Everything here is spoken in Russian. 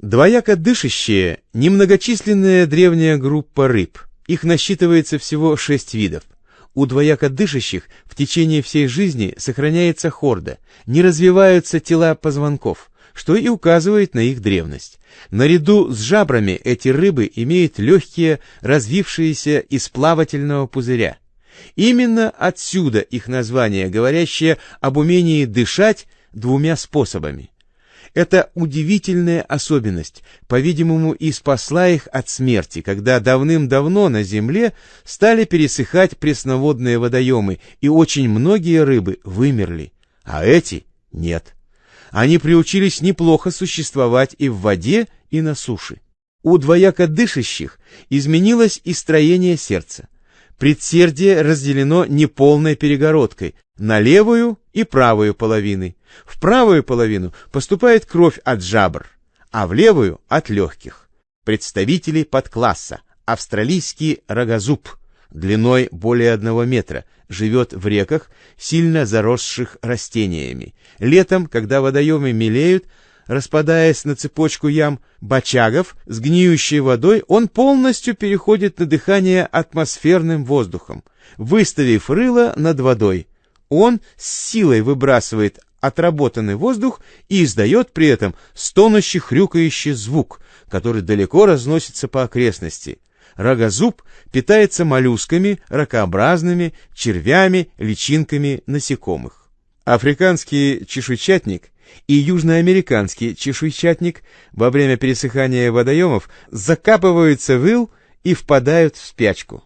Двояко дышащие – немногочисленная древняя группа рыб. Их насчитывается всего шесть видов. У двояко дышащих в течение всей жизни сохраняется хорда, не развиваются тела позвонков, что и указывает на их древность. Наряду с жабрами эти рыбы имеют легкие, развившиеся из плавательного пузыря. Именно отсюда их название, говорящее об умении дышать двумя способами. Это удивительная особенность, по-видимому, и спасла их от смерти, когда давным-давно на земле стали пересыхать пресноводные водоемы, и очень многие рыбы вымерли, а эти нет. Они приучились неплохо существовать и в воде, и на суше. У двояко дышащих изменилось и строение сердца. Предсердие разделено неполной перегородкой на левую и правую половины. В правую половину поступает кровь от жабр, а в левую — от легких. Представители подкласса. Австралийский рогозуб, длиной более одного метра, живет в реках, сильно заросших растениями. Летом, когда водоемы мелеют, распадаясь на цепочку ям бочагов с гниющей водой, он полностью переходит на дыхание атмосферным воздухом, выставив рыло над водой. Он с силой выбрасывает отработанный воздух и издает при этом стонущий хрюкающий звук, который далеко разносится по окрестности. Рогозуб питается моллюсками, ракообразными, червями, личинками насекомых. Африканский чешуйчатник и южноамериканский чешуйчатник во время пересыхания водоемов закапываются в ил и впадают в спячку.